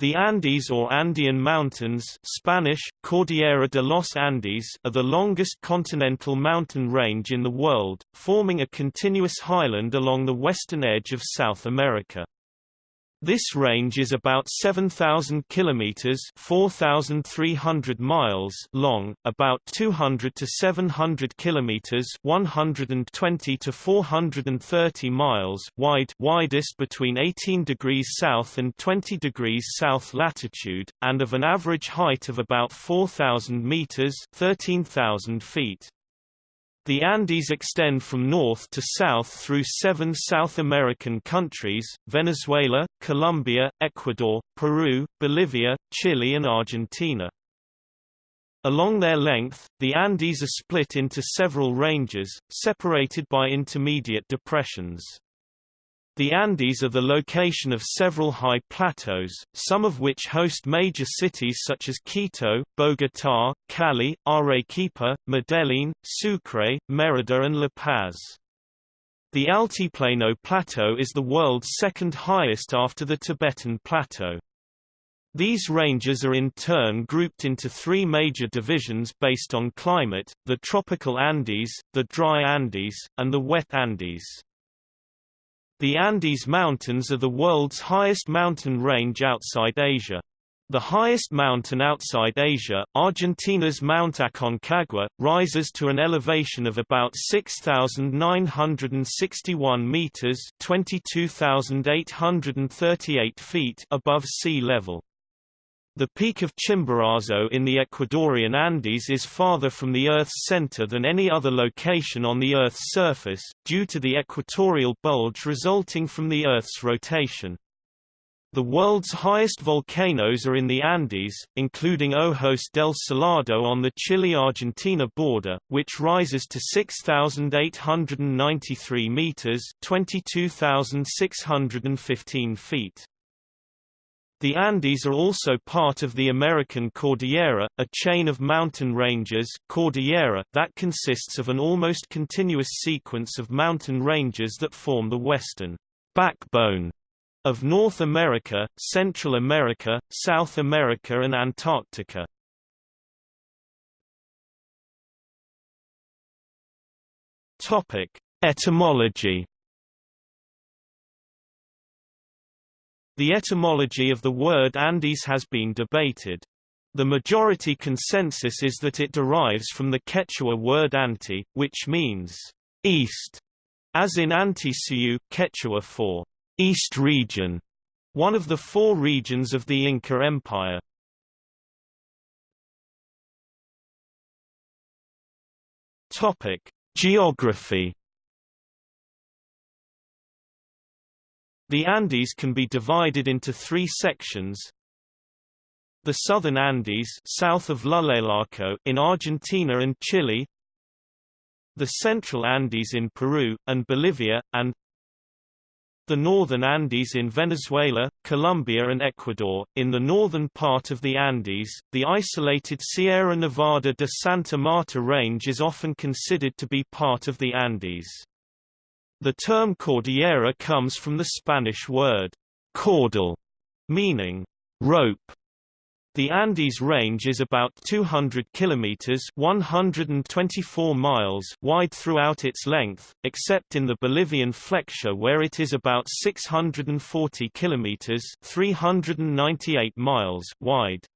The Andes or Andean Mountains Spanish, Cordillera de los Andes are the longest continental mountain range in the world, forming a continuous highland along the western edge of South America. This range is about 7,000 kilometers (4,300 miles) long, about 200 to 700 kilometers (120 to 430 miles) wide, widest between 18 degrees south and 20 degrees south latitude, and of an average height of about 4,000 meters (13,000 feet). The Andes extend from north to south through seven South American countries, Venezuela, Colombia, Ecuador, Peru, Bolivia, Chile and Argentina. Along their length, the Andes are split into several ranges, separated by intermediate depressions. The Andes are the location of several high plateaus, some of which host major cities such as Quito, Bogotá, Cali, Arequipa, Medellín, Sucre, Mérida and La Paz. The Altiplano Plateau is the world's second highest after the Tibetan Plateau. These ranges are in turn grouped into three major divisions based on climate, the tropical Andes, the dry Andes, and the wet Andes. The Andes Mountains are the world's highest mountain range outside Asia. The highest mountain outside Asia, Argentina's Mount Aconcagua, rises to an elevation of about 6,961 meters (22,838 feet) above sea level. The peak of Chimborazo in the Ecuadorian Andes is farther from the Earth's center than any other location on the Earth's surface, due to the equatorial bulge resulting from the Earth's rotation. The world's highest volcanoes are in the Andes, including Ojos del Salado on the Chile-Argentina border, which rises to 6,893 meters (22,615 feet). The Andes are also part of the American Cordillera, a chain of mountain ranges Cordillera that consists of an almost continuous sequence of mountain ranges that form the western backbone of North America, Central America, South America and Antarctica. Etymology The etymology of the word Andes has been debated. The majority consensus is that it derives from the Quechua word anti, which means east, as in Antisuyu Quechua for east region, one of the four regions of the Inca Empire. Topic: Geography The Andes can be divided into three sections. The southern Andes south of Llullaillaco in Argentina and Chile, the central Andes in Peru, and Bolivia, and the northern Andes in Venezuela, Colombia and Ecuador. In the northern part of the Andes, the isolated Sierra Nevada de Santa Marta range is often considered to be part of the Andes. The term cordillera comes from the Spanish word cordel, meaning rope. The Andes range is about 200 kilometers (124 miles) wide throughout its length, except in the Bolivian flexure where it is about 640 kilometers (398 miles) wide.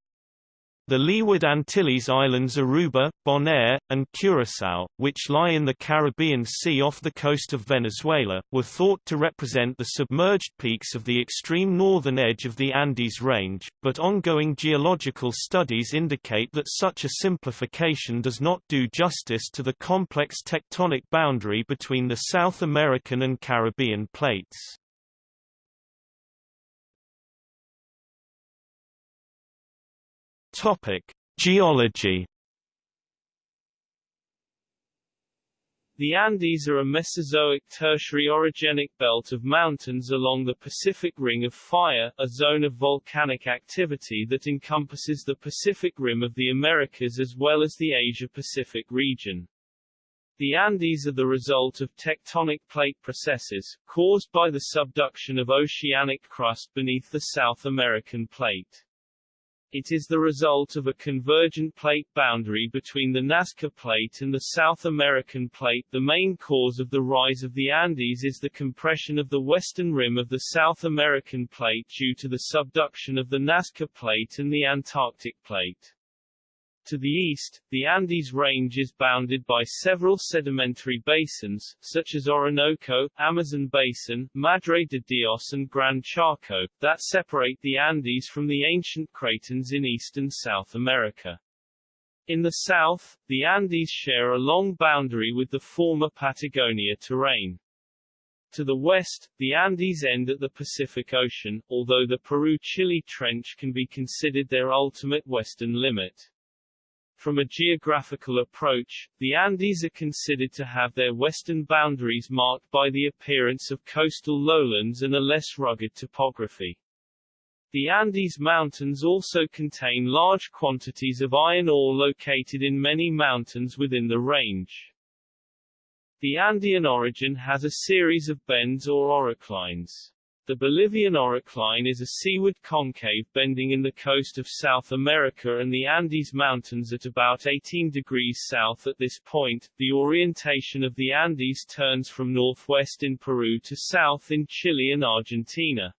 The Leeward Antilles islands Aruba, Bonaire, and Curaçao, which lie in the Caribbean Sea off the coast of Venezuela, were thought to represent the submerged peaks of the extreme northern edge of the Andes Range, but ongoing geological studies indicate that such a simplification does not do justice to the complex tectonic boundary between the South American and Caribbean plates. Topic: Geology. The Andes are a Mesozoic Tertiary orogenic belt of mountains along the Pacific Ring of Fire, a zone of volcanic activity that encompasses the Pacific Rim of the Americas as well as the Asia-Pacific region. The Andes are the result of tectonic plate processes, caused by the subduction of oceanic crust beneath the South American plate. It is the result of a convergent plate boundary between the Nazca Plate and the South American Plate. The main cause of the rise of the Andes is the compression of the western rim of the South American Plate due to the subduction of the Nazca Plate and the Antarctic Plate. To the east, the Andes Range is bounded by several sedimentary basins, such as Orinoco, Amazon Basin, Madre de Dios and Gran Chaco, that separate the Andes from the ancient cratons in East and South America. In the south, the Andes share a long boundary with the former Patagonia terrane. To the west, the Andes end at the Pacific Ocean, although the Peru-Chile Trench can be considered their ultimate western limit. From a geographical approach, the Andes are considered to have their western boundaries marked by the appearance of coastal lowlands and a less rugged topography. The Andes Mountains also contain large quantities of iron ore located in many mountains within the range. The Andean orogen has a series of bends or oroclines. The Bolivian orocline is a seaward concave bending in the coast of South America and the Andes Mountains at about 18 degrees south at this point. The orientation of the Andes turns from northwest in Peru to south in Chile and Argentina.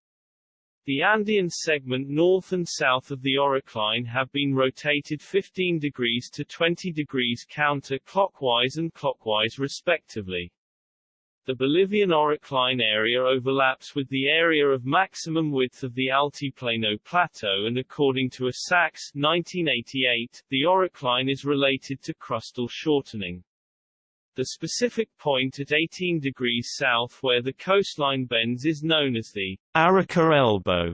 The Andean segment north and south of the orocline have been rotated 15 degrees to 20 degrees counter-clockwise and clockwise respectively. The Bolivian orocline area overlaps with the area of maximum width of the Altiplano Plateau and according to Isacks 1988, the orocline is related to crustal shortening. The specific point at 18 degrees south where the coastline bends is known as the Arica elbow.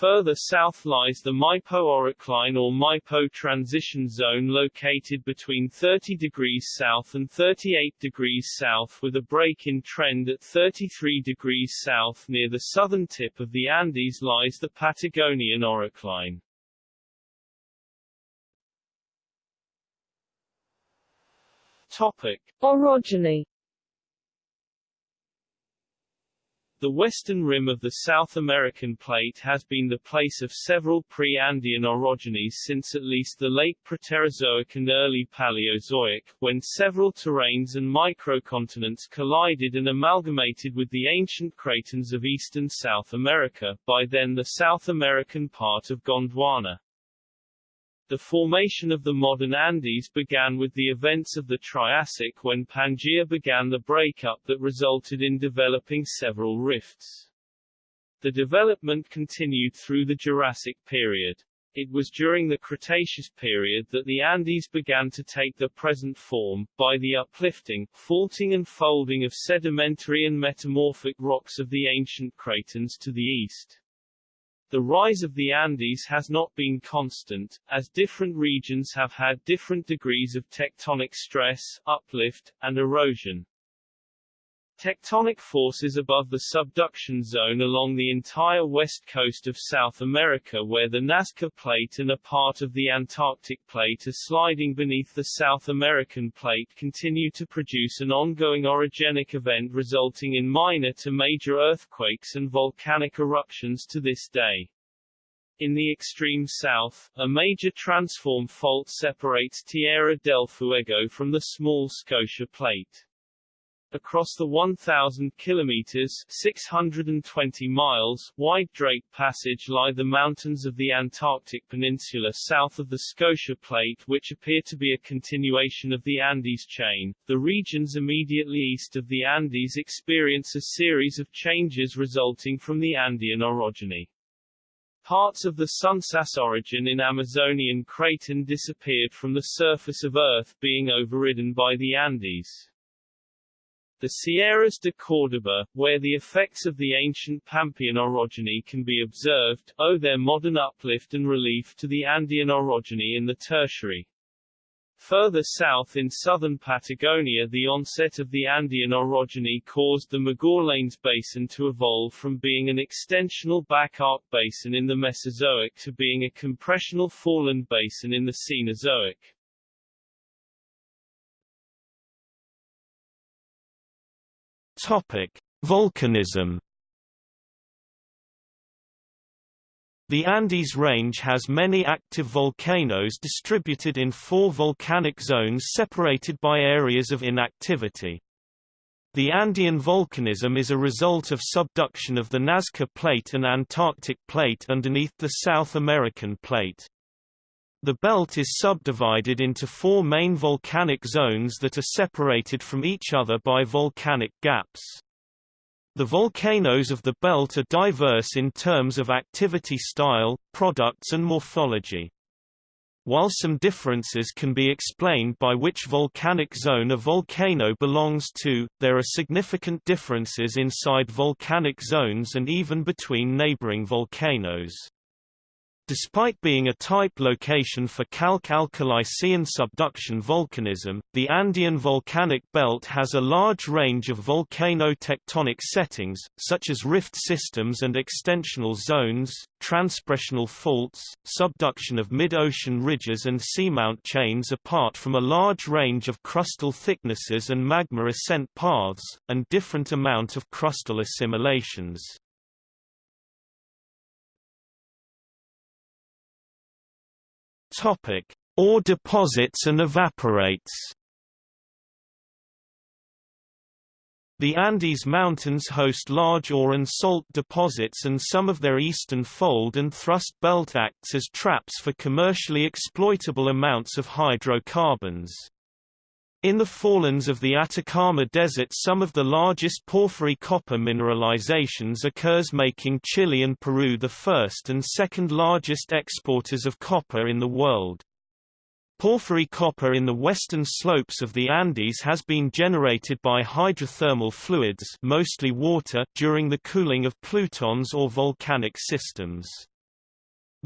Further south lies the Maipo orocline or Maipo transition zone located between 30 degrees south and 38 degrees south with a break in trend at 33 degrees south near the southern tip of the Andes lies the Patagonian orocline. Topic. Orogeny The western rim of the South American plate has been the place of several pre-Andean orogenies since at least the late Proterozoic and early Paleozoic, when several terranes and microcontinents collided and amalgamated with the ancient cratons of eastern South America, by then the South American part of Gondwana. The formation of the modern Andes began with the events of the Triassic when Pangaea began the breakup that resulted in developing several rifts. The development continued through the Jurassic period. It was during the Cretaceous period that the Andes began to take their present form, by the uplifting, faulting and folding of sedimentary and metamorphic rocks of the ancient cratons to the east. The rise of the Andes has not been constant, as different regions have had different degrees of tectonic stress, uplift, and erosion. Tectonic forces above the subduction zone along the entire west coast of South America where the Nazca Plate and a part of the Antarctic Plate are sliding beneath the South American Plate continue to produce an ongoing orogenic event resulting in minor to major earthquakes and volcanic eruptions to this day. In the extreme south, a major transform fault separates Tierra del Fuego from the small Scotia Plate. Across the 1,000 kilometers 620 miles wide Drake Passage lie the mountains of the Antarctic Peninsula south of the Scotia Plate which appear to be a continuation of the Andes chain. The regions immediately east of the Andes experience a series of changes resulting from the Andean orogeny. Parts of the Sunsas orogen in Amazonian Craton disappeared from the surface of Earth being overridden by the Andes. The Sierras de Córdoba, where the effects of the ancient Pampean orogeny can be observed, owe their modern uplift and relief to the Andean orogeny in the Tertiary. Further south in southern Patagonia the onset of the Andean orogeny caused the Magallanes Basin to evolve from being an extensional back arc basin in the Mesozoic to being a compressional foreland basin in the Cenozoic. Topic: Volcanism. The Andes Range has many active volcanoes distributed in four volcanic zones separated by areas of inactivity. The Andean volcanism is a result of subduction of the Nazca Plate and Antarctic Plate underneath the South American Plate. The belt is subdivided into four main volcanic zones that are separated from each other by volcanic gaps. The volcanoes of the belt are diverse in terms of activity style, products and morphology. While some differences can be explained by which volcanic zone a volcano belongs to, there are significant differences inside volcanic zones and even between neighboring volcanoes. Despite being a type location for calc-alkali-Scian subduction volcanism, the Andean volcanic belt has a large range of volcano-tectonic settings, such as rift systems and extensional zones, transpressional faults, subduction of mid-ocean ridges and seamount chains apart from a large range of crustal thicknesses and magma ascent paths, and different amount of crustal assimilations. Ore deposits and evaporites. The Andes Mountains host large ore and salt deposits and some of their eastern fold and thrust belt acts as traps for commercially exploitable amounts of hydrocarbons. In the forelands of the Atacama Desert some of the largest porphyry copper mineralizations occurs making Chile and Peru the first and second largest exporters of copper in the world. Porphyry copper in the western slopes of the Andes has been generated by hydrothermal fluids mostly water during the cooling of plutons or volcanic systems.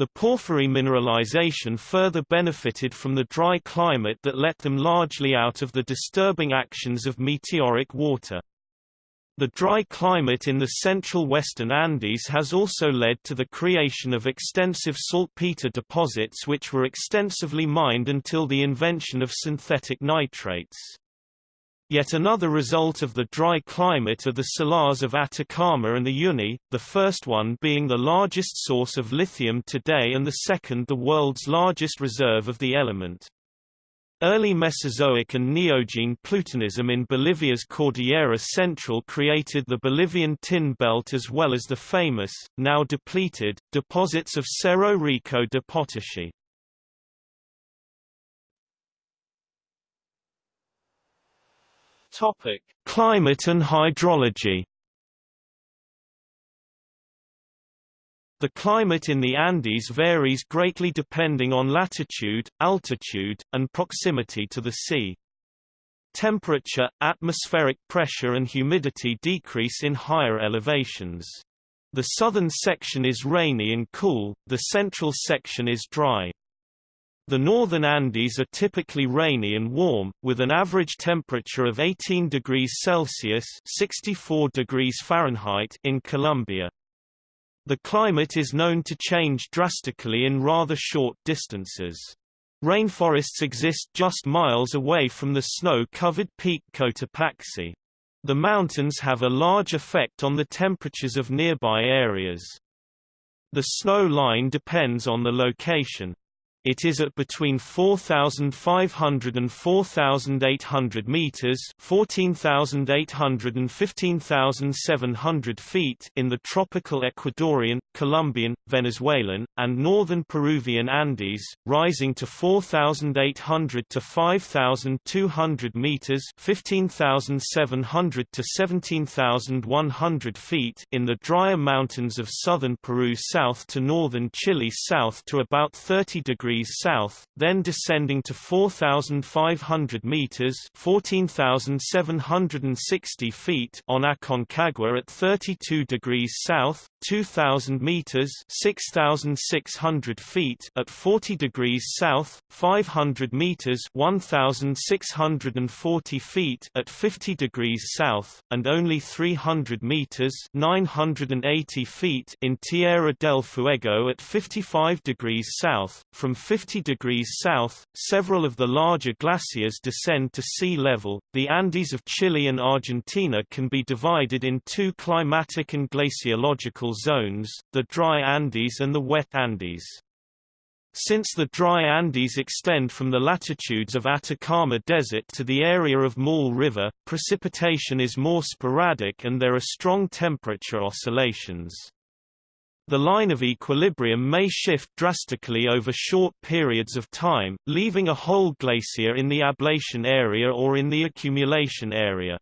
The porphyry mineralization further benefited from the dry climate that let them largely out of the disturbing actions of meteoric water. The dry climate in the central western Andes has also led to the creation of extensive saltpeter deposits which were extensively mined until the invention of synthetic nitrates. Yet another result of the dry climate are the salars of Atacama and the Uyuni, the first one being the largest source of lithium today and the second the world's largest reserve of the element. Early Mesozoic and Neogene plutonism in Bolivia's Cordillera Central created the Bolivian tin belt as well as the famous, now depleted, deposits of Cerro Rico de Potosí. Topic: Climate and hydrology. The climate in the Andes varies greatly depending on latitude, altitude, and proximity to the sea. Temperature, atmospheric pressure and humidity decrease in higher elevations. The southern section is rainy and cool, the central section is dry. The northern Andes are typically rainy and warm, with an average temperature of 18 degrees Celsius 64 degrees Fahrenheit in Colombia. The climate is known to change drastically in rather short distances. Rainforests exist just miles away from the snow-covered peak Cotopaxi. The mountains have a large effect on the temperatures of nearby areas. The snow line depends on the location. It is at between 4,500 and 4,800 meters (14,800 and 15,700 feet) in the tropical Ecuadorian, Colombian, Venezuelan, and northern Peruvian Andes, rising to 4,800 to 5,200 meters (15,700 to 17,100 feet) in the drier mountains of southern Peru south to northern Chile south to about 30 degrees degrees south, then descending to 4,500 meters (14,760 feet) on Aconcagua at 32 degrees south, 2,000 meters (6,600 feet) at 40 degrees south, 500 meters (1,640 feet) at 50 degrees south, and only 300 meters (980 feet) in Tierra del Fuego at 55 degrees south, from 50 degrees south, several of the larger glaciers descend to sea level. The Andes of Chile and Argentina can be divided in two climatic and glaciological zones, the dry Andes and the wet Andes. Since the dry Andes extend from the latitudes of Atacama Desert to the area of Maule River, precipitation is more sporadic and there are strong temperature oscillations. The line of equilibrium may shift drastically over short periods of time, leaving a whole glacier in the ablation area or in the accumulation area.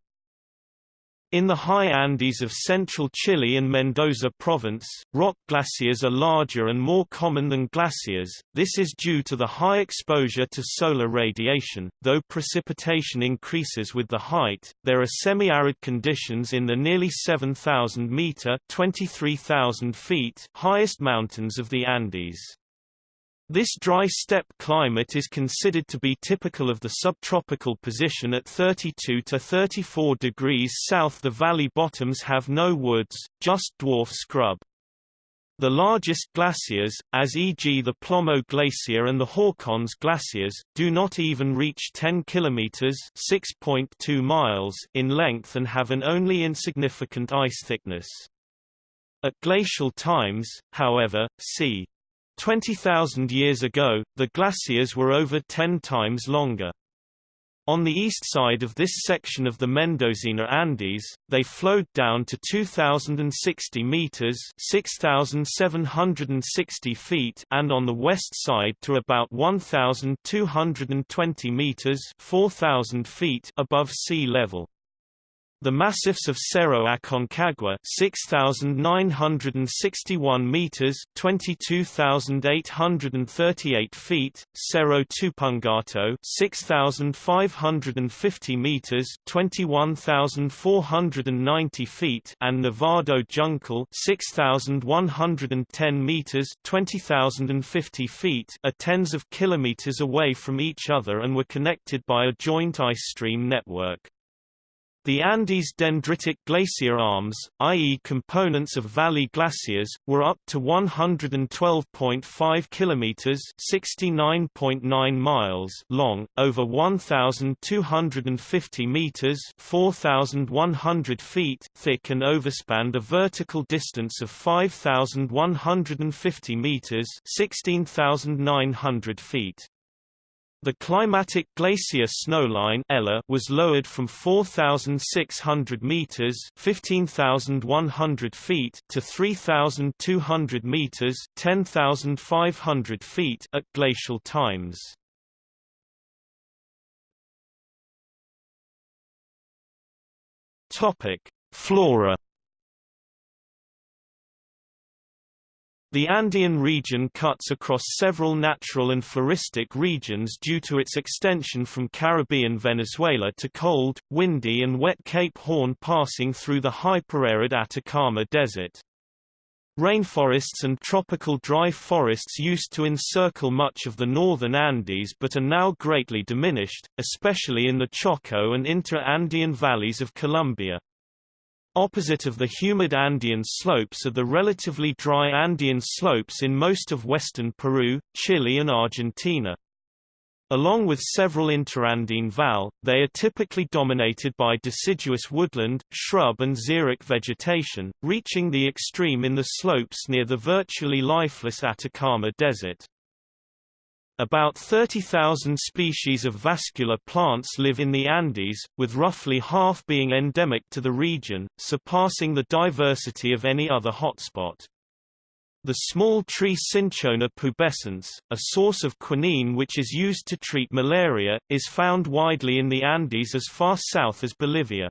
In the high Andes of central Chile and Mendoza province, rock glaciers are larger and more common than glaciers. This is due to the high exposure to solar radiation. Though precipitation increases with the height, there are semi-arid conditions in the nearly 7,000 meter (23,000 feet) highest mountains of the Andes. This dry steppe climate is considered to be typical of the subtropical position at 32 to 34 degrees south. The valley bottoms have no woods, just dwarf scrub. The largest glaciers, as e.g. the Plomo Glacier and the Horcones glaciers, do not even reach 10 kilometers (6.2 miles) in length and have an only insignificant ice thickness. At glacial times, however, c. 20,000 years ago, the glaciers were over 10 times longer. On the east side of this section of the Mendocina Andes, they flowed down to 2,060 meters (6,760 feet) and on the west side to about 1,220 meters (4,000 feet) above sea level. The massifs of Cerro Aconcagua 6961 meters 22838 feet Cerro Tupungato 6550 meters 21490 feet and Nevado Juncal 6110 meters 20050 feet are tens of kilometers away from each other and were connected by a joint ice stream network the Andes dendritic glacier arms, i.e. components of valley glaciers, were up to 112.5 kilometers (69.9 miles) long, over 1250 meters (4100 feet) thick and overspanned a vertical distance of 5150 meters (16900 feet). The climatic glacier snowline ELA was lowered from 4,600 meters (15,100 feet) to 3,200 meters (10,500 feet) at glacial times. Topic: Flora The Andean region cuts across several natural and floristic regions due to its extension from Caribbean Venezuela to cold, windy and wet Cape Horn passing through the hyperarid Atacama Desert. Rainforests and tropical dry forests used to encircle much of the northern Andes but are now greatly diminished, especially in the Choco and inter-Andean valleys of Colombia. Opposite of the humid Andean slopes are the relatively dry Andean slopes in most of western Peru, Chile and Argentina. Along with several interandine val, they are typically dominated by deciduous woodland, shrub and xeric vegetation, reaching the extreme in the slopes near the virtually lifeless Atacama Desert. About 30,000 species of vascular plants live in the Andes, with roughly half being endemic to the region, surpassing the diversity of any other hotspot. The small tree Cinchona pubescens, a source of quinine which is used to treat malaria, is found widely in the Andes as far south as Bolivia.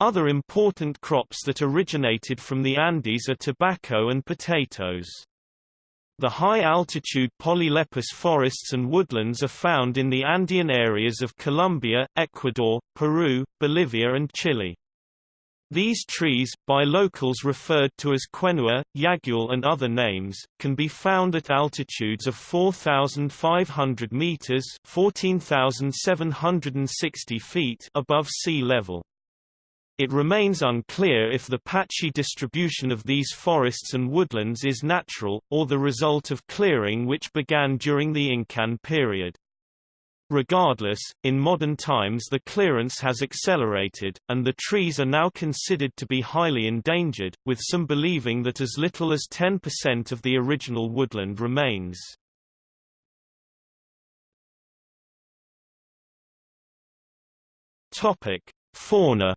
Other important crops that originated from the Andes are tobacco and potatoes. The high-altitude polylepis forests and woodlands are found in the Andean areas of Colombia, Ecuador, Peru, Bolivia and Chile. These trees, by locals referred to as quenua, yagual and other names, can be found at altitudes of 4,500 meters (14,760 feet) above sea level. It remains unclear if the patchy distribution of these forests and woodlands is natural, or the result of clearing which began during the Incan period. Regardless, in modern times the clearance has accelerated, and the trees are now considered to be highly endangered, with some believing that as little as 10% of the original woodland remains. Topic: Fauna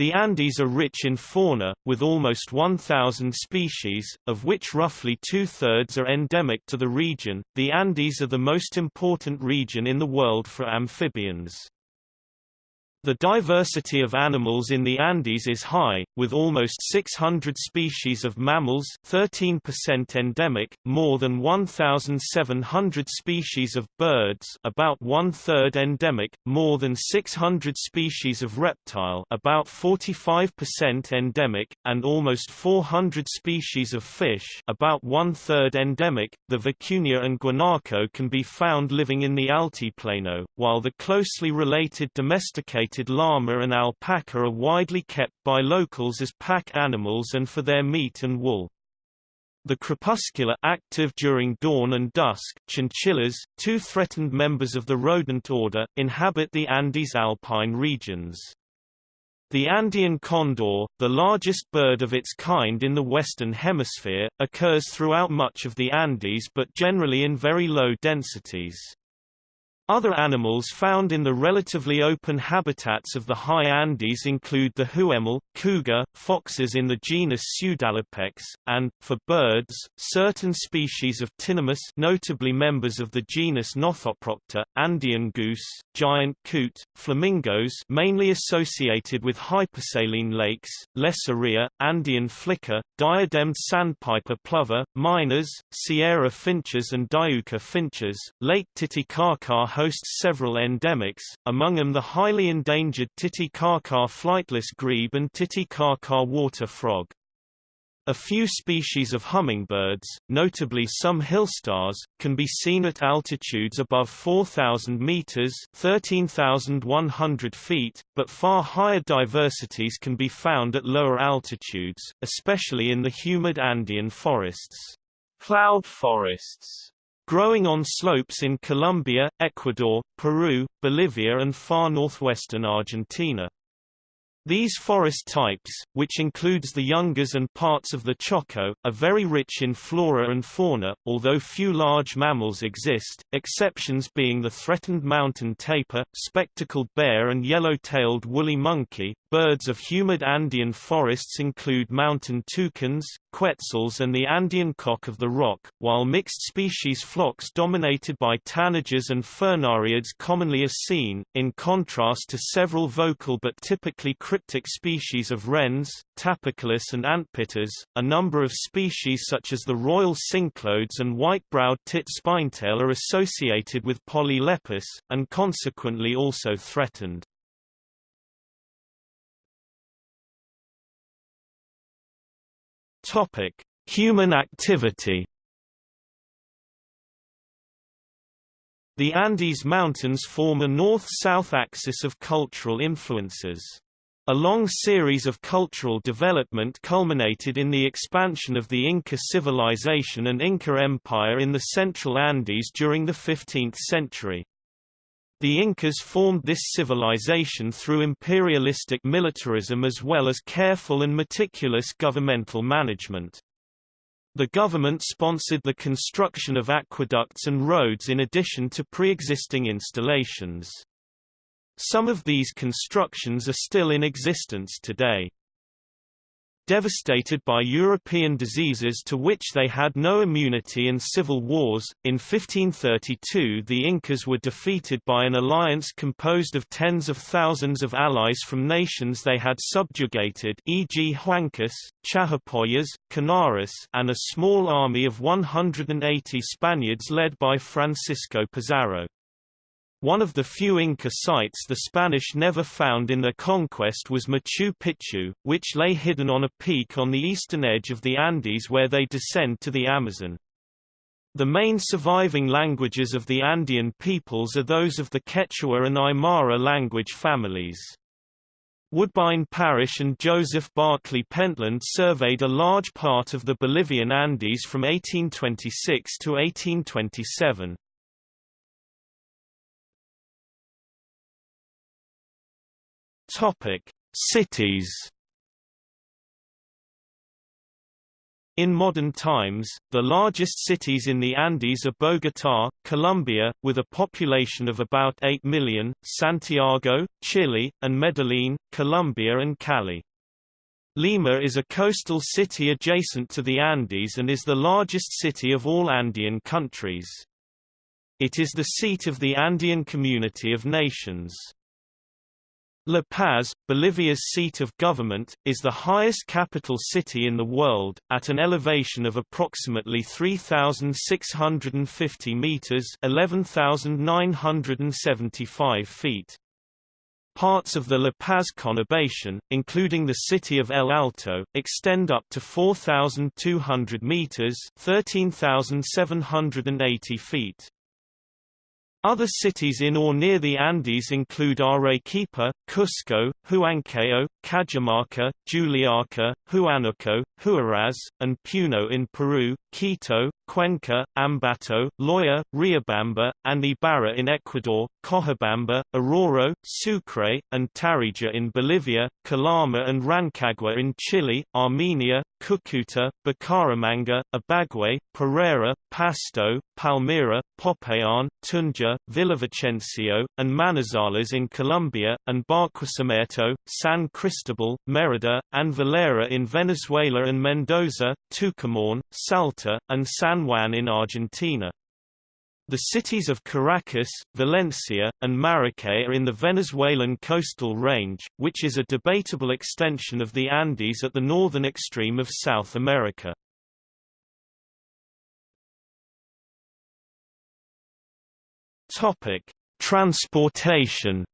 The Andes are rich in fauna, with almost 1,000 species, of which roughly two-thirds are endemic to the region. The Andes are the most important region in the world for amphibians. The diversity of animals in the Andes is high, with almost 600 species of mammals 13% endemic, more than 1,700 species of birds about one-third endemic, more than 600 species of reptile about 45% endemic, and almost 400 species of fish about one-third endemic. The vicuña and guanaco can be found living in the Altiplano, while the closely related domesticated domesticated llama and alpaca are widely kept by locals as pack animals and for their meat and wool. The crepuscular active during dawn and dusk chinchillas, two threatened members of the rodent order, inhabit the Andes alpine regions. The Andean condor, the largest bird of its kind in the Western Hemisphere, occurs throughout much of the Andes but generally in very low densities. Other animals found in the relatively open habitats of the high Andes include the huemul, cougar, foxes in the genus Pseudalopex, and, for birds, certain species of tinamous notably members of the genus Nothoprocta, Andean goose, giant coot, flamingos mainly associated with hypersaline lakes, Lesser rhea, Andean flicker, diademed sandpiper plover, miners, Sierra finches and Diuca finches, Lake Titicaca hosts several endemics, among them the highly endangered Titicaca flightless grebe and Titicaca water frog. A few species of hummingbirds, notably some hillstars, can be seen at altitudes above 4,000 meters (13,100 feet), but far higher diversities can be found at lower altitudes, especially in the humid Andean forests. Cloud forests growing on slopes in Colombia, Ecuador, Peru, Bolivia and far northwestern Argentina. These forest types, which includes the Yungas and parts of the Choco, are very rich in flora and fauna, although few large mammals exist, exceptions being the threatened mountain tapir, spectacled bear and yellow-tailed woolly monkey. Birds of humid Andean forests include mountain toucans, quetzals and the Andean cock of the rock, while mixed species flocks dominated by tanagers and furnariids commonly are seen, in contrast to several vocal but typically cryptic species of wrens, tapaculos and antpittas, a number of species such as the royal cinclodes and white-browed tit spinetail are associated with polylepis, and consequently also threatened. Human activity The Andes Mountains form a north-south axis of cultural influences. A long series of cultural development culminated in the expansion of the Inca civilization and Inca Empire in the central Andes during the 15th century. The Incas formed this civilization through imperialistic militarism as well as careful and meticulous governmental management. The government sponsored the construction of aqueducts and roads in addition to pre-existing installations. Some of these constructions are still in existence today. Devastated by European diseases to which they had no immunity and civil wars, in 1532 the Incas were defeated by an alliance composed of tens of thousands of allies from nations they had subjugated e.g. Huancas, Chachapoyas, Canaris and a small army of 180 Spaniards led by Francisco Pizarro. One of the few Inca sites the Spanish never found in their conquest was Machu Picchu, which lay hidden on a peak on the eastern edge of the Andes where they descend to the Amazon. The main surviving languages of the Andean peoples are those of the Quechua and Aymara language families. Woodbine Parish and Joseph Barclay Pentland surveyed a large part of the Bolivian Andes from 1826 to 1827. Topic: Cities In modern times, the largest cities in the Andes are Bogotá, Colombia, with a population of about 8 million, Santiago, Chile, and Medellín, Colombia and Cali. Lima is a coastal city adjacent to the Andes and is the largest city of all Andean countries. It is the seat of the Andean Community of Nations. La Paz, Bolivia's seat of government, is the highest capital city in the world, at an elevation of approximately 3,650 meters (11,975 feet). Parts of the La Paz conurbation, including the city of El Alto, extend up to 4,200 meters (13,780 feet). Other cities in or near the Andes include Arequipa, Cusco, Huancayo, Cajamarca, Juliaca, Huánuco, Huaraz, and Puno in Peru, Quito, Cuenca, Ambato, Loya, Riobamba, and Ibarra in Ecuador, Cochabamba, Oruro, Sucre, and Tarija in Bolivia, Calama and Rancagua in Chile, Armenia, Cucuta, Bucaramanga, Ibagué, Pereira, Pasto, Palmira, Popayan, Tunja, Villavicencio, and Manizales in Colombia, and Barquisimeto, San Cristobal, Merida, and Valera in Venezuela and Mendoza, Tucumán, Salta, and San Juan in Argentina. The cities of Caracas, Valencia, and Maracay are in the Venezuelan coastal range, which is a debatable extension of the Andes at the northern extreme of South America. Transportation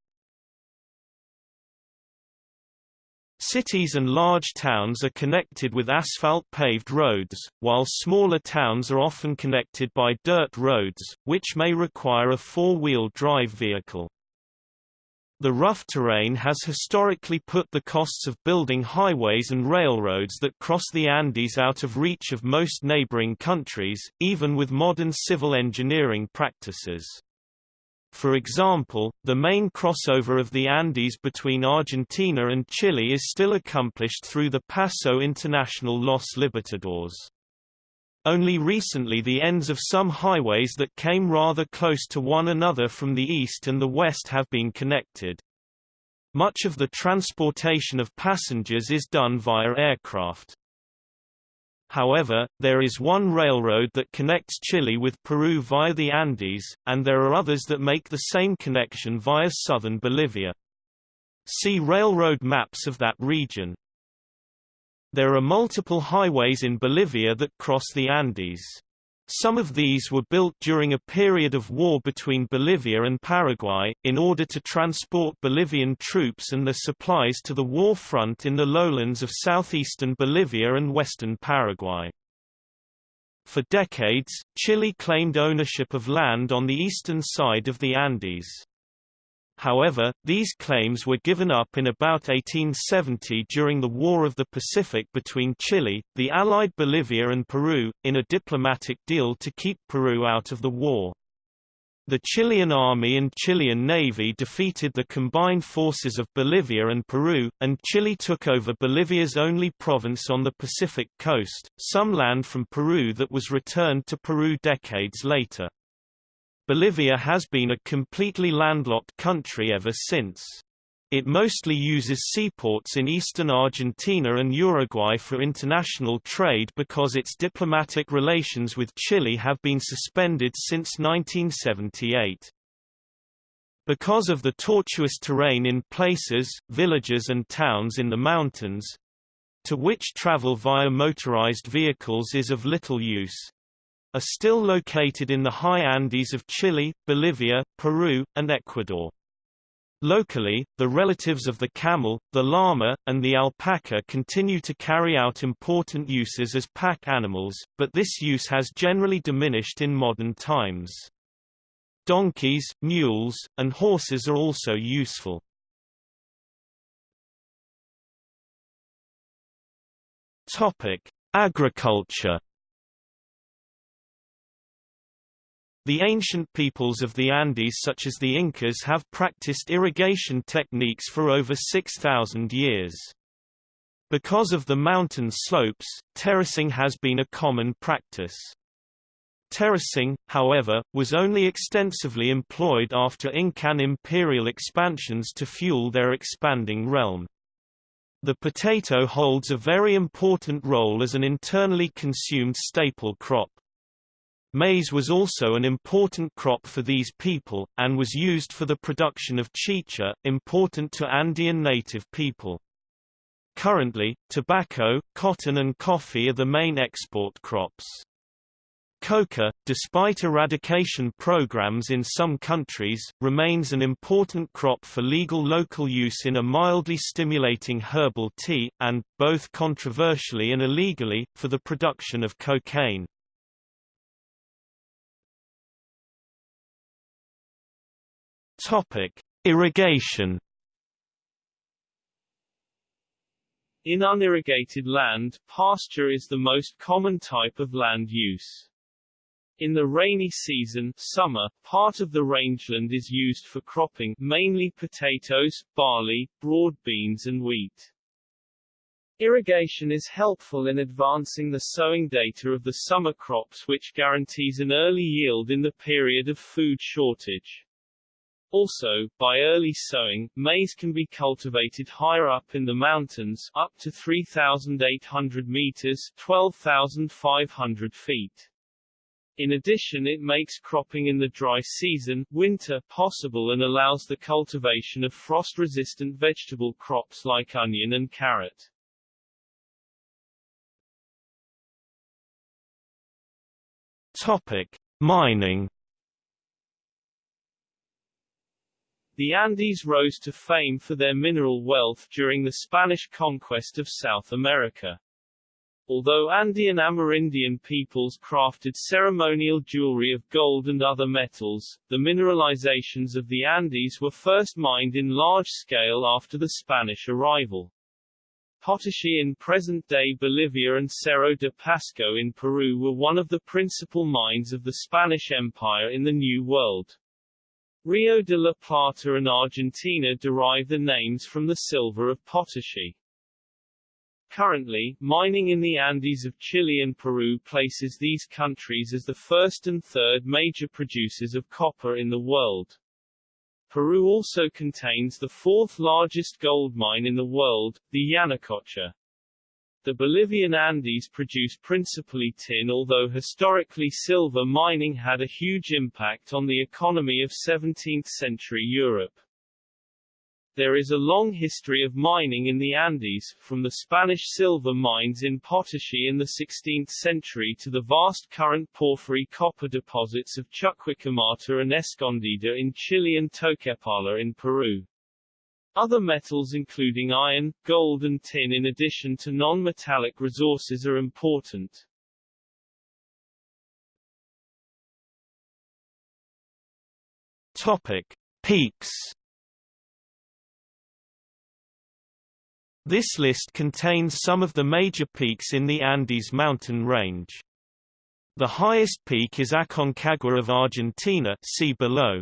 Cities and large towns are connected with asphalt-paved roads, while smaller towns are often connected by dirt roads, which may require a four-wheel drive vehicle. The rough terrain has historically put the costs of building highways and railroads that cross the Andes out of reach of most neighboring countries, even with modern civil engineering practices. For example, the main crossover of the Andes between Argentina and Chile is still accomplished through the Paso International Los Libertadores. Only recently the ends of some highways that came rather close to one another from the east and the west have been connected. Much of the transportation of passengers is done via aircraft. However, there is one railroad that connects Chile with Peru via the Andes, and there are others that make the same connection via southern Bolivia. See railroad maps of that region. There are multiple highways in Bolivia that cross the Andes. Some of these were built during a period of war between Bolivia and Paraguay, in order to transport Bolivian troops and their supplies to the war front in the lowlands of southeastern Bolivia and western Paraguay. For decades, Chile claimed ownership of land on the eastern side of the Andes. However, these claims were given up in about 1870 during the War of the Pacific between Chile, the Allied Bolivia and Peru, in a diplomatic deal to keep Peru out of the war. The Chilean army and Chilean navy defeated the combined forces of Bolivia and Peru, and Chile took over Bolivia's only province on the Pacific coast, some land from Peru that was returned to Peru decades later. Bolivia has been a completely landlocked country ever since. It mostly uses seaports in eastern Argentina and Uruguay for international trade because its diplomatic relations with Chile have been suspended since 1978. Because of the tortuous terrain in places, villages and towns in the mountains, to which travel via motorized vehicles is of little use, are still located in the high Andes of Chile, Bolivia, Peru, and Ecuador. Locally, the relatives of the camel, the llama, and the alpaca continue to carry out important uses as pack animals, but this use has generally diminished in modern times. Donkeys, mules, and horses are also useful. Topic: Agriculture The ancient peoples of the Andes such as the Incas have practiced irrigation techniques for over 6,000 years. Because of the mountain slopes, terracing has been a common practice. Terracing, however, was only extensively employed after Incan imperial expansions to fuel their expanding realm. The potato holds a very important role as an internally consumed staple crop. Maize was also an important crop for these people, and was used for the production of chicha, important to Andean native people. Currently, tobacco, cotton and coffee are the main export crops. Coca, despite eradication programs in some countries, remains an important crop for legal local use in a mildly stimulating herbal tea, and, both controversially and illegally, for the production of cocaine. Topic: Irrigation. In unirrigated land, pasture is the most common type of land use. In the rainy season summer, part of the rangeland is used for cropping mainly potatoes, barley, broad beans and wheat. Irrigation is helpful in advancing the sowing data of the summer crops which guarantees an early yield in the period of food shortage. Also, by early sowing, maize can be cultivated higher up in the mountains, up to 3,800 meters 12,500 feet. In addition it makes cropping in the dry season winter possible and allows the cultivation of frost-resistant vegetable crops like onion and carrot. Topic: Mining The Andes rose to fame for their mineral wealth during the Spanish conquest of South America. Although Andean Amerindian peoples crafted ceremonial jewelry of gold and other metals, the mineralizations of the Andes were first mined in large scale after the Spanish arrival. Potosí in present-day Bolivia and Cerro de Pasco in Peru were one of the principal mines of the Spanish Empire in the New World. Rio de la Plata and Argentina derive the names from the silver of Potosí. Currently, mining in the Andes of Chile and Peru places these countries as the first and third major producers of copper in the world. Peru also contains the fourth largest gold mine in the world, the Yanacocha. The Bolivian Andes produce principally tin although historically silver mining had a huge impact on the economy of 17th-century Europe. There is a long history of mining in the Andes, from the Spanish silver mines in Potosí in the 16th century to the vast current porphyry copper deposits of Chuquicamata and Escondida in Chile and Toquepala in Peru. Other metals including iron, gold and tin in addition to non-metallic resources are important. Topic: Peaks. This list contains some of the major peaks in the Andes mountain range. The highest peak is Aconcagua of Argentina see below.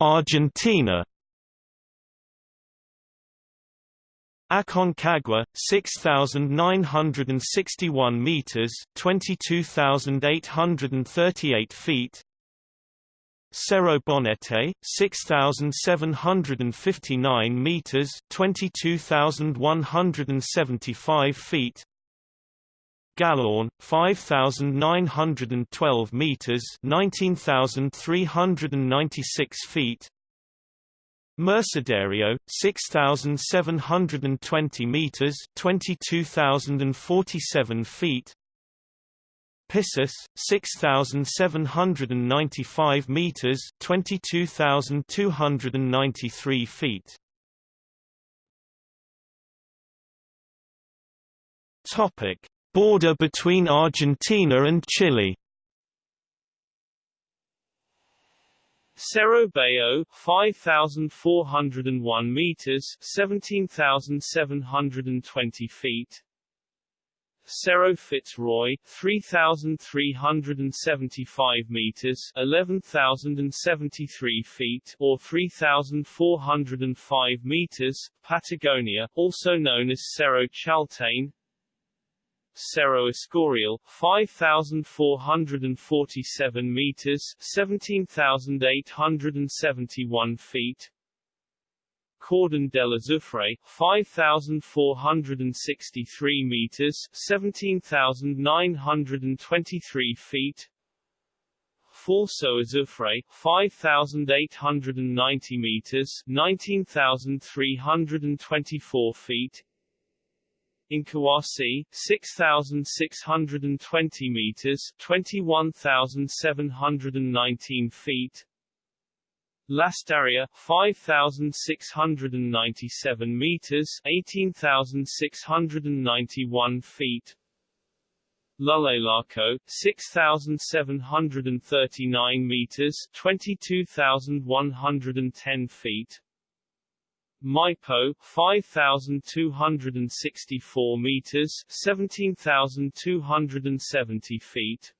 Argentina. Aconcagua, 6,961 meters, 22,838 feet. Cerro Bonete, 6,759 meters, 22,175 feet. Galán, 5,912 meters, 19,396 feet. Mercedario, 6,720 meters, 22,047 feet. Pissis 6795 meters 22293 feet Topic Border between Argentina and Chile Cerro Bayo, 5,401 meters, 17,720 feet. Cerro Fitzroy, 3,375 meters, 11,073 feet, or 3,405 meters. Patagonia, also known as Cerro Chaltén, Cerro Escorial, 5,447 meters, 17,871 feet. Cordon del Azufre, 5,463 meters, 17,923 feet. Falso Azufre, 5,890 meters, 19,324 feet. Incahuasi, 6,620 meters, 21,719 feet. Lastarria, 5,697 meters, 18,691 feet. Llullaillaco, 6,739 meters, 22,110 feet. Maipo 5264 meters 17270 feet.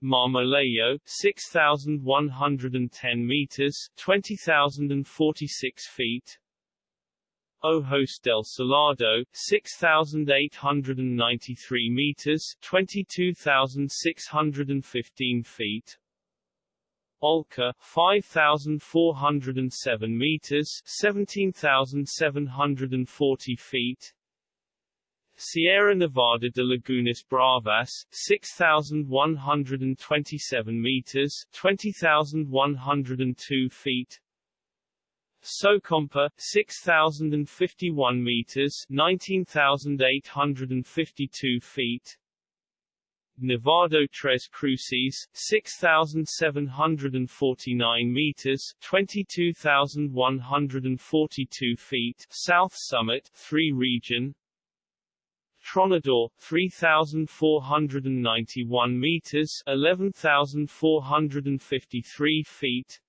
Marmolejo 6110 meters 20046 feet. Ojos del Salado 6893 meters 22615 feet Olca 5407 meters 17740 feet. Sierra Nevada de Lagunas Bravas 6127 meters 20102 feet. Socompa 6051 meters 19852 feet Nevado Tres Cruces, 6,749 meters, 22,142 feet, South Summit, 3 region. Tronador, 3,491 meters, 11,453 feet.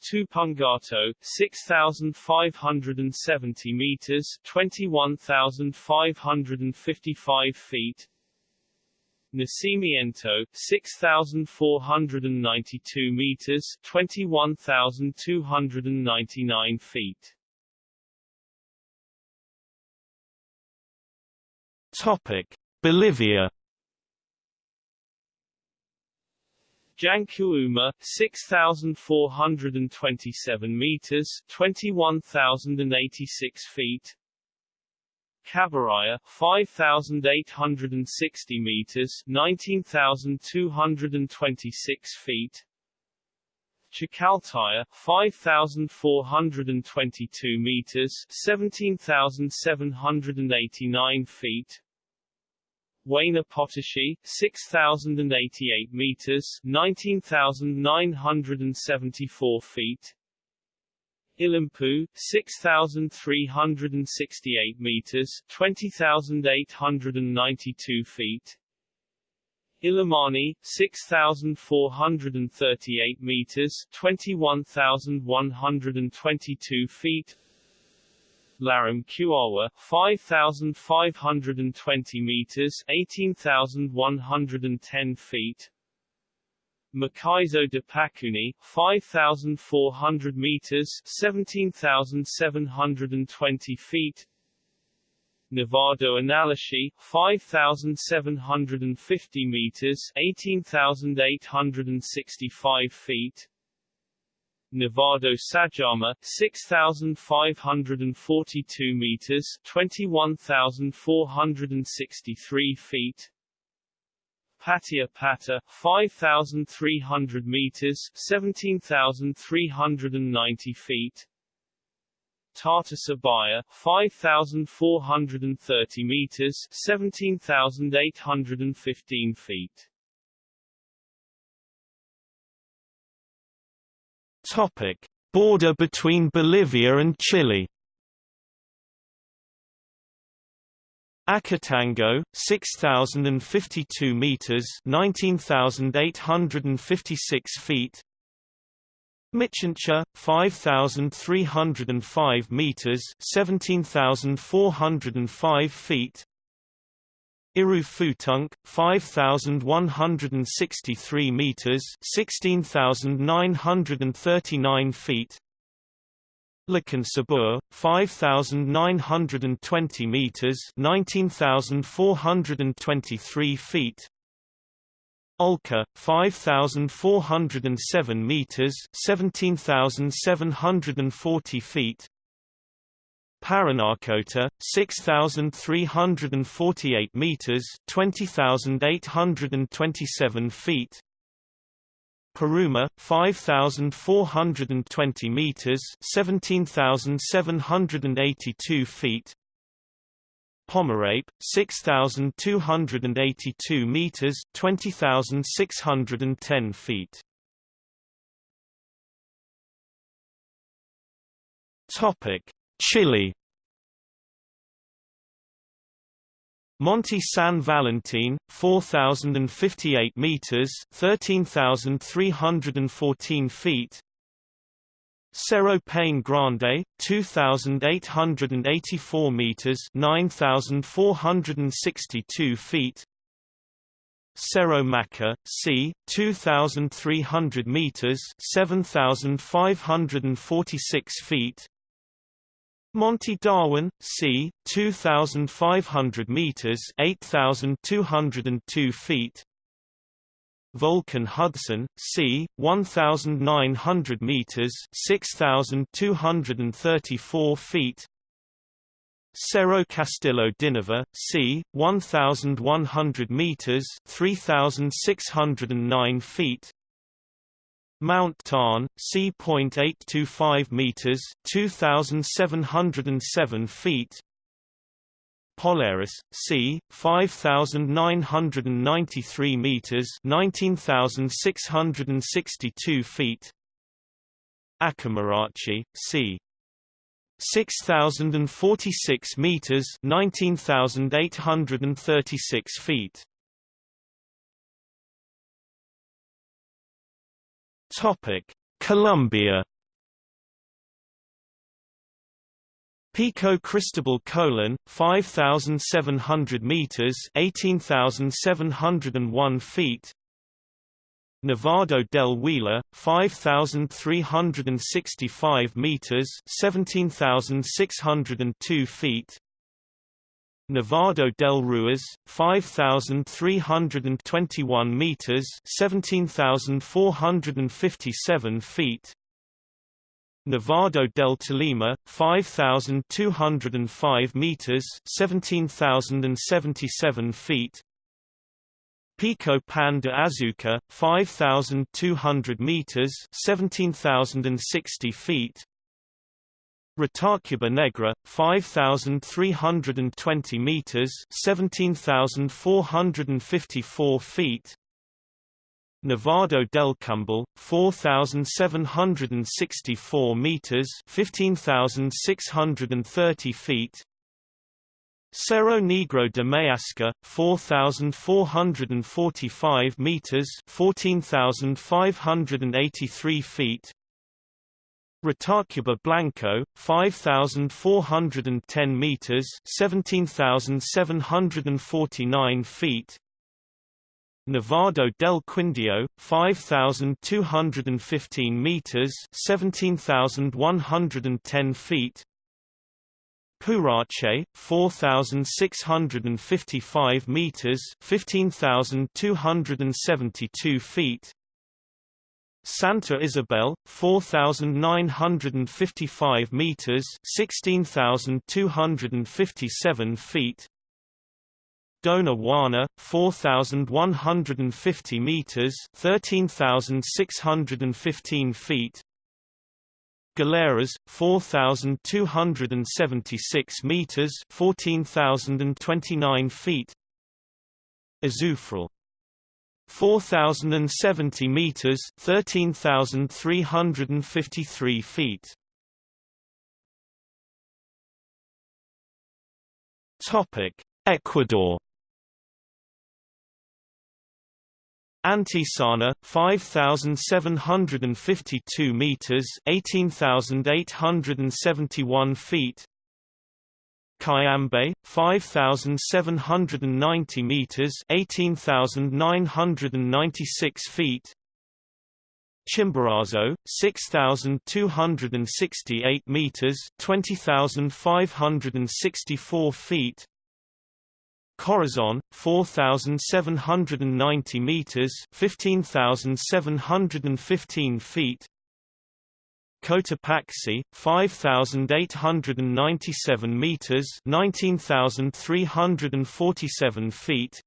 Tupungato, 6,570 meters, 21,555 feet. Nacimiento, 6,492 meters, 21,299 feet. Topic: Bolivia. Jancuuma, 6,427 meters, 21,086 feet. Cabaraya, 5,860 meters, 19,226 feet. Chacaltaya, 5,422 meters, 17,789 feet. Huayna Potosí, 6,088 meters, 19,974 feet. Illampu, 6,368 meters, 20,892 feet. Illimani, 6,438 meters, 21,122 feet. Laram-Cuawa, 5,520 meters, 18,110 feet. Macizo de Pacuni, 5,400 meters, 17,720 feet. Nevado Anallajsi, 5,750 meters, 18,865 feet. Nevado Sajama, 6,542 meters, 21,463 feet. Patia Pata, 5,300 meters, 17,390 feet. Tata Sabaya, 5,430 meters, 17,815 feet. Topic: Border between Bolivia and Chile. Acotango, 6,052 meters, 19,856 feet. Michincha, 5,305 meters, 17,405 feet. Irruputuncu, 5,163 meters, 16,939 feet. Sabur, 5,920 meters, 19,423 feet. Olca, 5,407 meters, 17,740 feet. Parinacota, 6,348 meters, 20,827 feet. Paruma, 5,420 meters, 17,782 feet. Pomerape, 6,282 meters, 20,610 feet. Topic: Chile. Monte San Valentin, 4,058 meters, 13,314 feet. Cerro Paine Grande, 2,884 meters, 9,462 feet. Cerro Maca, c. 2,300 meters, 7,546 feet. Monte Darwin, c. 2,500 meters, 8,202 feet. Volcan Hudson, c. 1,900 meters, 6,234 feet. Cerro Castillo Dynevor, c. 1,100 meters, 3,609 feet. Mount Tarn, c.825 meters, 2707 feet. Polaris, c. 5993 meters, 19662 feet. Acamarachi, c. 6046 meters, 19836 feet. Topic: Colombia. Pico Cristobal Colon, 5,700 meters (18,701 feet). Nevado del Huila, 5,365 meters (17,602 feet). Nevado del Ruiz, 5,321 meters (17,457 feet). Nevado del Tolima, 5,205 meters (17,077 feet). Pico Pan de Azuca, 5,200 meters (17,060 feet). Ritacuba Negra, 5,320 meters (17,454 feet). Nevado del Cumbal, 4,764 meters (15,630 feet). Cerro Negro de Mayasca, 4,445 meters (14,583 feet). Ritacuba Blanco, 5,410 meters (17,749 feet). Nevado del Quindio, 5,215 meters (17,110 feet). Puracé, 4,655 meters (15,272 feet). Santa Isabel, 4,955 meters (16,257 feet). Dona Juana, 4,150 meters (13,615 feet). Galeras 4276 meters 14029 feet Azufral 4070 meters 13353 feet. Topic Ecuador. Antisana 5752 meters 18871 feet Cayambe 5790 meters 18996 feet. Chimborazo 6268 meters 20564 feet. Corazon 4790 meters 15715 feet Cotopaxi 5897 meters 19347 feet.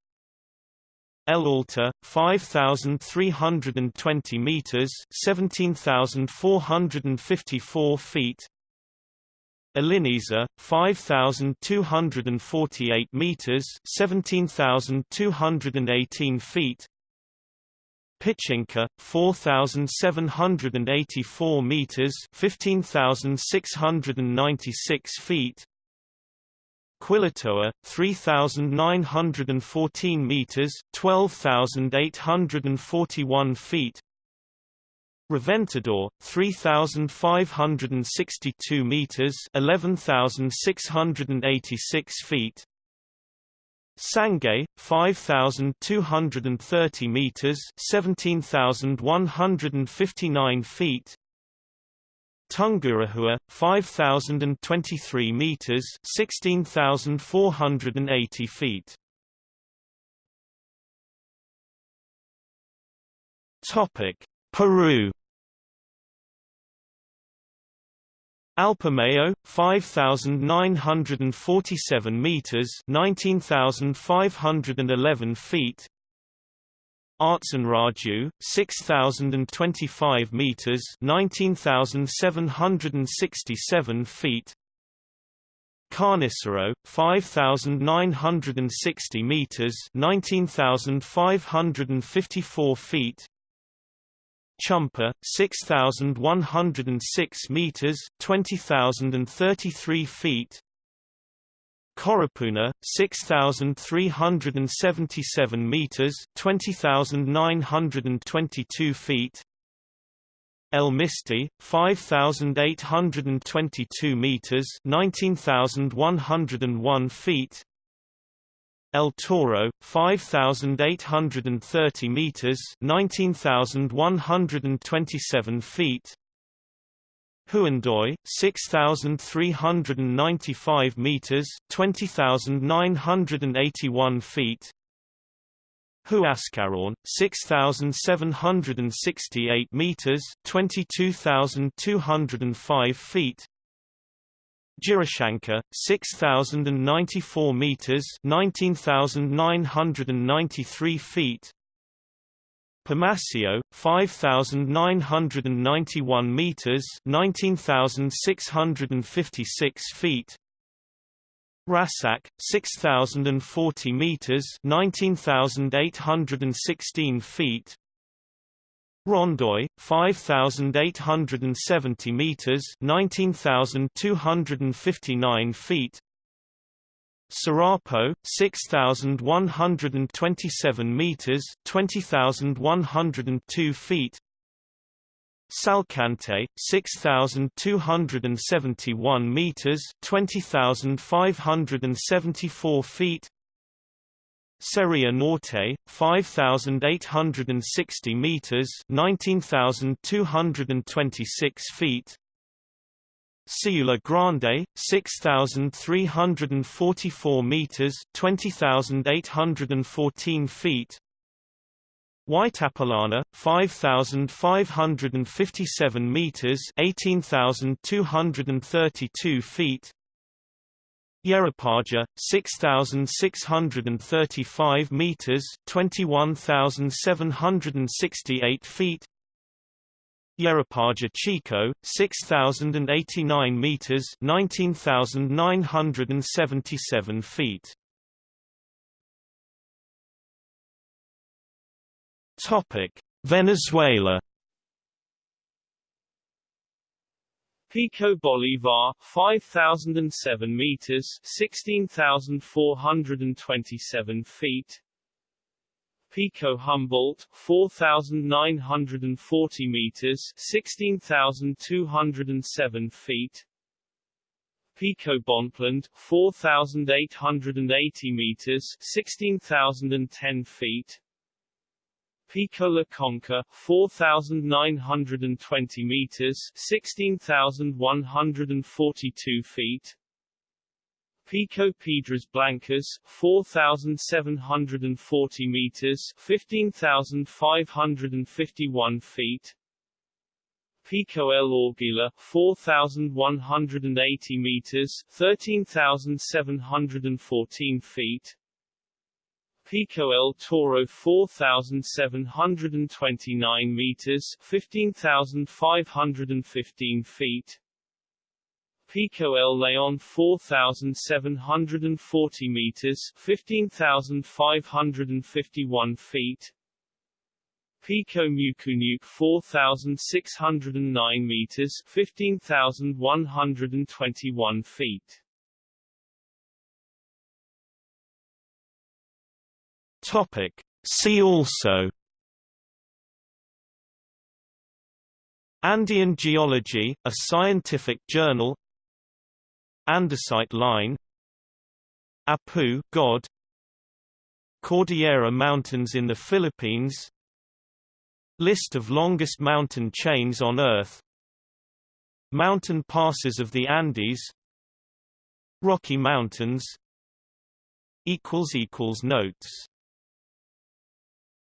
El Altar 5320 meters 17454 feet. Iliniza 5248 meters 17218 feet Pichincha 4784 meters 15696 feet. Quilotoa 3914 meters 12841 feet. Reventador 3562 meters 11686 feet Sangay 5230 meters 17159 feet. Tungurahua 5023 meters 16480 feet. Topic Peru Alpamayo 5947 meters 19511 feet. Raju, 6025 meters 19767 feet. Carnicero 5960 meters 19554 feet Chumpa, 6,106 meters, 20,033 feet. Coropuna, 6,377 meters, 20,922 feet. El Misti, 5,822 meters, 19,101 feet. El Toro 5830 meters 19127 feet. Huandoy 6395 meters 20981 feet. Huascarán 6768 meters 22205 feet Jirishanca, 6,094 meters, 19,993 feet. Pamasio, 5,991 meters, 19,656 feet. Rasak, 6,040 meters, 19,816 feet. Rondoy, 5,870 meters, 19,259 feet. Sarapo, 6,127 meters, 20,102 feet. Salcantay, 6,271 meters, 20,574 feet. Seria Norte, 5,860 meters, 19,226 feet. Siula Grande, 6,344 meters, 20,814 feet. Huaytapallana, 5,557 meters, 18,232 feet. Yerupajá, 6,635 meters, 21,768 feet. Yerupajá Chico, 6,089 meters, 19,977 feet. Topic: Venezuela. Pico Bolivar, 5,007 meters, 16,427 feet. Pico Humboldt, 4,940 meters 16,207 feet Pico Bonpland, 4,880 meters 16,010 feet Pico La Concha, 4,920 meters 16,142 feet. Pico Piedras Blancas, 4,740 meters 15,551 feet. Pico El Orguila, 4,180 meters 13,714 feet Pico El Toro 4,729 meters 15,515 feet. Pico El Leon 4,740 meters 15,551 feet. Pico Mucunuc 4,609 meters 15,121 feet Topic. See also Andean Geology, a scientific journal Andesite Line Apu God Cordillera Mountains in the Philippines List of longest mountain chains on Earth Mountain passes of the Andes Rocky Mountains Notes